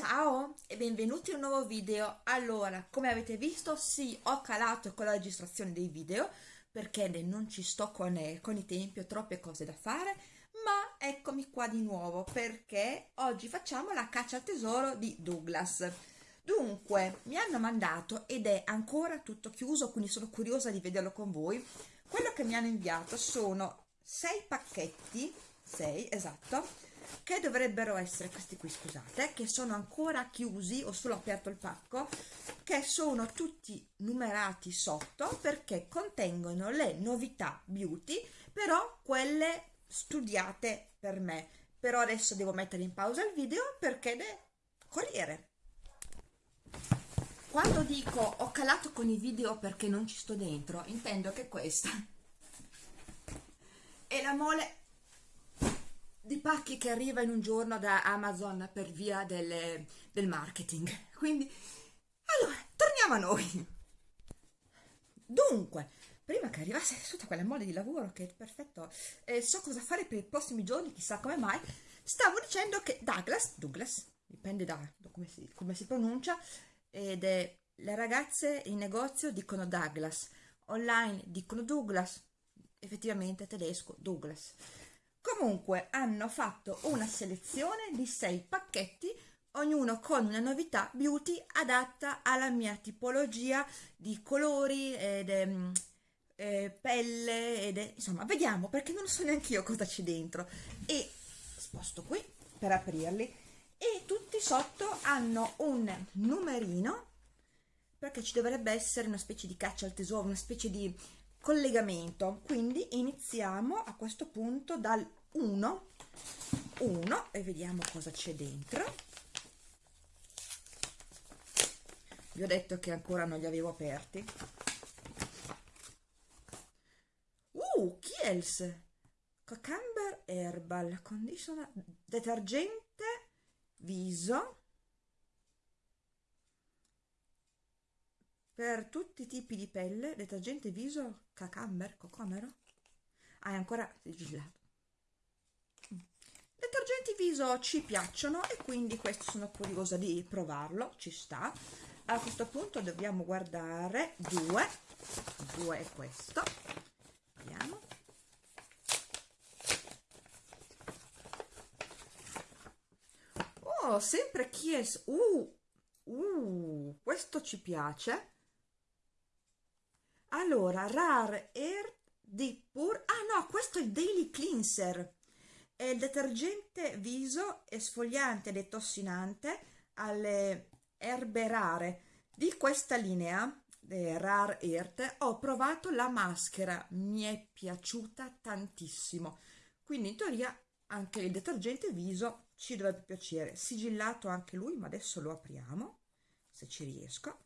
Ciao e benvenuti in un nuovo video. Allora, come avete visto, sì, ho calato con la registrazione dei video perché non ci sto con, eh, con i tempi, ho troppe cose da fare, ma eccomi qua di nuovo perché oggi facciamo la caccia al tesoro di Douglas. Dunque, mi hanno mandato ed è ancora tutto chiuso, quindi sono curiosa di vederlo con voi. Quello che mi hanno inviato sono sei pacchetti, sei, esatto, che dovrebbero essere questi qui scusate che sono ancora chiusi ho solo aperto il pacco che sono tutti numerati sotto perché contengono le novità beauty però quelle studiate per me. Però adesso devo mettere in pausa il video perché deve corriere. Quando dico ho calato con i video perché non ci sto dentro intendo che questa è la mole di pacchi che arriva in un giorno da Amazon per via del, del marketing. Quindi, allora, torniamo a noi. Dunque, prima che arrivasse tutta quella mole di lavoro che è perfetto, eh, so cosa fare per i prossimi giorni, chissà come mai, stavo dicendo che Douglas, Douglas, dipende da, da come, si, come si pronuncia, ed è le ragazze in negozio dicono Douglas, online dicono Douglas, effettivamente tedesco Douglas. Comunque hanno fatto una selezione di sei pacchetti, ognuno con una novità beauty adatta alla mia tipologia di colori ed ehm, eh, pelle ed insomma vediamo perché non so neanche io cosa c'è dentro. E sposto qui per aprirli. E tutti sotto hanno un numerino perché ci dovrebbe essere una specie di caccia al tesoro, una specie di collegamento. Quindi iniziamo a questo punto dal 1 1 e vediamo cosa c'è dentro. Vi ho detto che ancora non li avevo aperti. Uh Kiels Cucumber Herbal Conditioner detergente viso per tutti i tipi di pelle detergente viso cacamber cocomero? È ancora sigillato detergenti viso ci piacciono e quindi questo sono curiosa di provarlo ci sta. A questo punto dobbiamo guardare due due è questo. Vediamo. Oh sempre Kies uh, uh questo ci piace allora Rare Air Deep Pure ah no questo è il Daily Cleanser. È il detergente viso esfoliante e detossinante alle erbe rare. Di questa linea Rare Earth ho provato la maschera. Mi è piaciuta tantissimo. Quindi in teoria anche il detergente viso ci dovrebbe piacere. Sigillato anche lui ma adesso lo apriamo se ci riesco.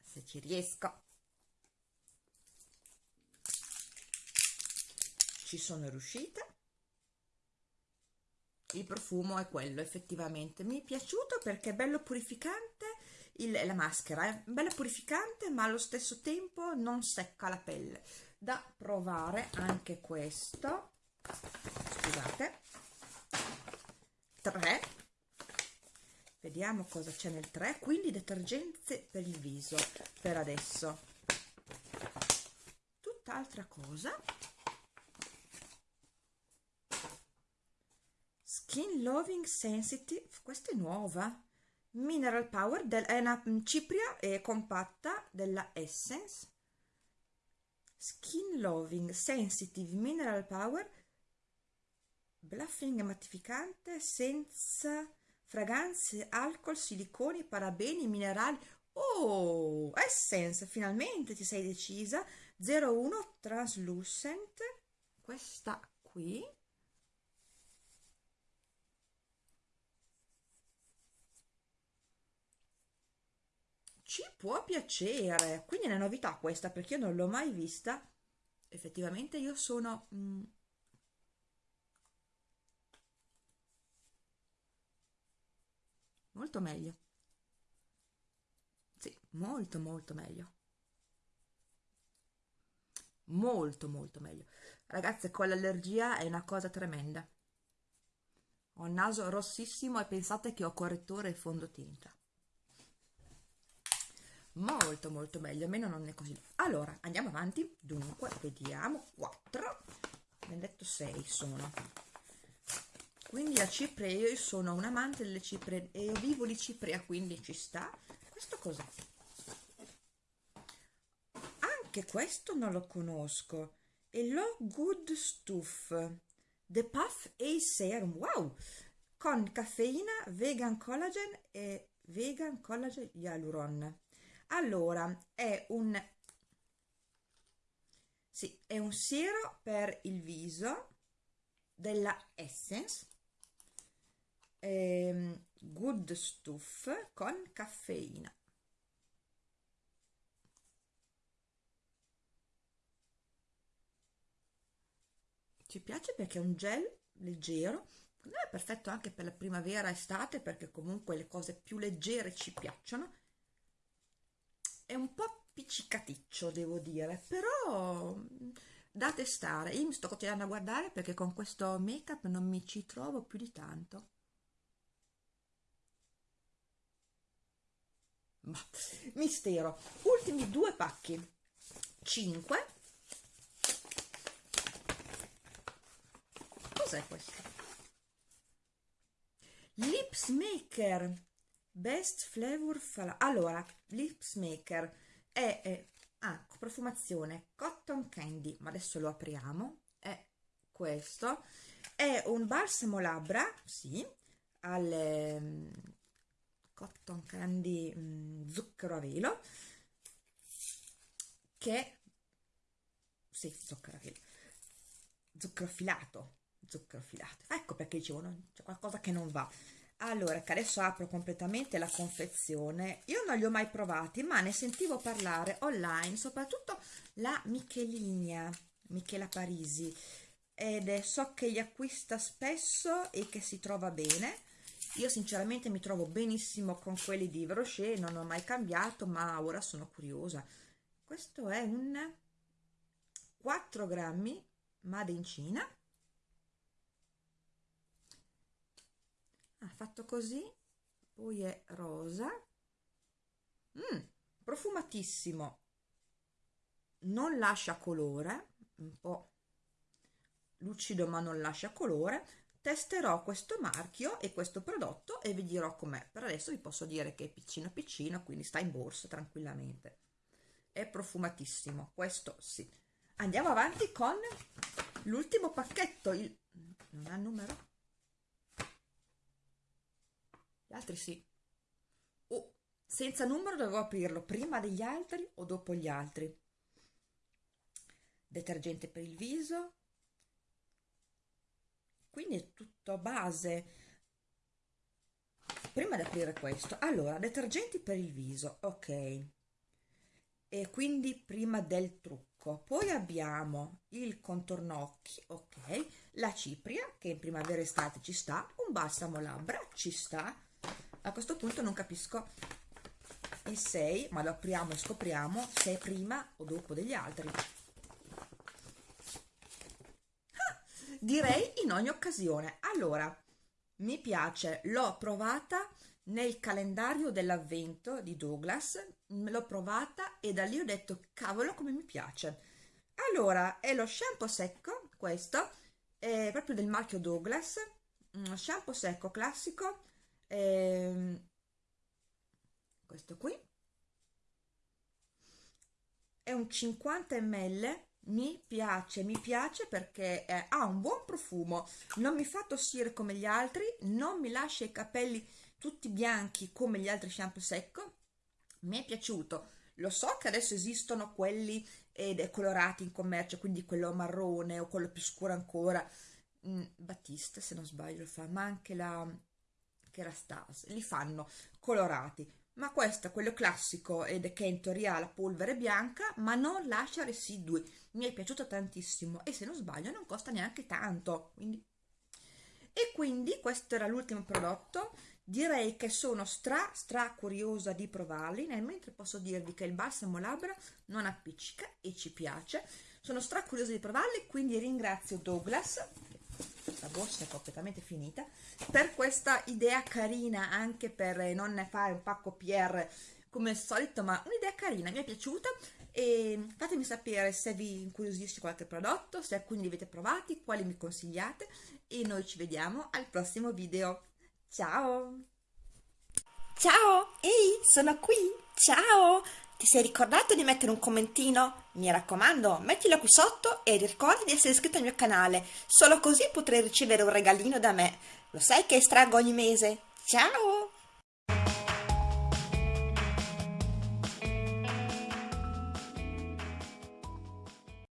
Se ci riesco ci sono riuscita. Il profumo è quello effettivamente. Mi è piaciuto perché è bello purificante il, la maschera è bella purificante ma allo stesso tempo non secca la pelle. Da provare anche questo. Scusate. 3 vediamo cosa c'è nel 3 quindi detergenze per il viso per adesso. Tutt'altra cosa Skin Loving Sensitive, questa è nuova, Mineral Power, del, è una cipria e compatta della Essence, Skin Loving Sensitive Mineral Power, bluffing mattificante senza fragranze, alcol, siliconi, parabeni, minerali. Oh, Essence, finalmente ti sei decisa. 01 Translucent, questa qui ci può piacere. Quindi è una novità questa perché io non l'ho mai vista. Effettivamente io sono mm, molto meglio. Sì molto molto meglio. Molto molto meglio. Ragazze con l'allergia è una cosa tremenda. Ho il naso rossissimo e pensate che ho correttore e fondotinta molto molto meglio almeno non è così. Allora andiamo avanti. Dunque vediamo. 4 abbiamo detto 6 sono. Quindi la cipria io sono un amante delle ciprie e io vivo di cipria quindi ci sta. Questo cos'è? Anche questo non lo conosco. È lo good stuff. The puff a serum. Wow! Con caffeina vegan collagen e vegan collagen hyaluron allora è un sì, è un siero per il viso della Essence ehm, Good Stuff con caffeina. Ci piace perché è un gel leggero è perfetto anche per la primavera estate perché comunque le cose più leggere ci piacciono è un po' piccicaticcio devo dire però da testare. Io mi sto continuando a guardare perché con questo make up non mi ci trovo più di tanto. Ma mistero. Ultimi due pacchi. 5 cos'è questo? Lips maker Best Flavor Fala. Allora, Lips Maker è, è ah, profumazione Cotton Candy, ma adesso lo apriamo. È questo. È un balsamo labbra, sì, al um, Cotton Candy um, zucchero a velo che sì, zucchero a velo zucchero filato zucchero filato ecco perché dicevo c'è qualcosa che non va allora che adesso apro completamente la confezione. Io non li ho mai provati ma ne sentivo parlare online soprattutto la Michelina Michela Parisi. Ed è, so che li acquista spesso e che si trova bene. Io sinceramente mi trovo benissimo con quelli di Rocher non ho mai cambiato ma ora sono curiosa. Questo è un 4 grammi made in Cina ah, fatto così poi è rosa. Mm, profumatissimo. Non lascia colore un po' lucido ma non lascia colore. Testerò questo marchio e questo prodotto e vi dirò com'è. Per adesso vi posso dire che è piccino piccino quindi sta in borsa tranquillamente. È profumatissimo questo sì. Andiamo avanti con l'ultimo pacchetto il non ha numero gli altri sì. O senza numero dovevo aprirlo prima degli altri o dopo gli altri. Detergente per il viso. Quindi è tutto a base. Prima di aprire questo, allora, detergenti per il viso, ok. E quindi prima del trucco. Poi abbiamo il contorno occhi, ok. La cipria, che in primavera e estate ci sta. Un balsamo labbra, ci sta a questo punto non capisco il 6 ma lo apriamo e scopriamo se è prima o dopo degli altri. Ah, direi in ogni occasione. Allora mi piace l'ho provata nel calendario dell'avvento di Douglas l'ho provata e da lì ho detto cavolo come mi piace allora è lo shampoo secco questo è proprio del marchio Douglas shampoo secco classico ehm, questo qui è un 50 ml mi piace mi piace perché eh, ha un buon profumo non mi fa tossire come gli altri non mi lascia i capelli tutti bianchi come gli altri shampoo secco mi è piaciuto. Lo so che adesso esistono quelli è colorati in commercio quindi quello marrone o quello più scuro ancora. Mm, se non sbaglio fa ma anche la che era Stars, li fanno colorati, ma questo quello classico ed è che in teoria ha la polvere bianca, ma non lascia residui. Mi è piaciuto tantissimo e se non sbaglio non costa neanche tanto, quindi... E quindi questo era l'ultimo prodotto, direi che sono stra stra curiosa di provarli, nel mentre posso dirvi che il balsamo labbra non appiccica e ci piace. Sono stra curiosa di provarli, quindi ringrazio Douglas questa borsa è completamente finita. Per questa idea carina anche per non fare un pacco PR come al solito ma un'idea carina mi è piaciuta. E fatemi sapere se vi incuriosisce qualche prodotto se alcuni li avete provati quali mi consigliate. E noi ci vediamo al prossimo video. Ciao! Ciao! Ehi sono qui! Ciao ti sei ricordato di mettere un commentino? Mi raccomando, mettilo qui sotto e ricorda di essere iscritto al mio canale, solo così potrai ricevere un regalino da me. Lo sai che estraggo ogni mese? Ciao!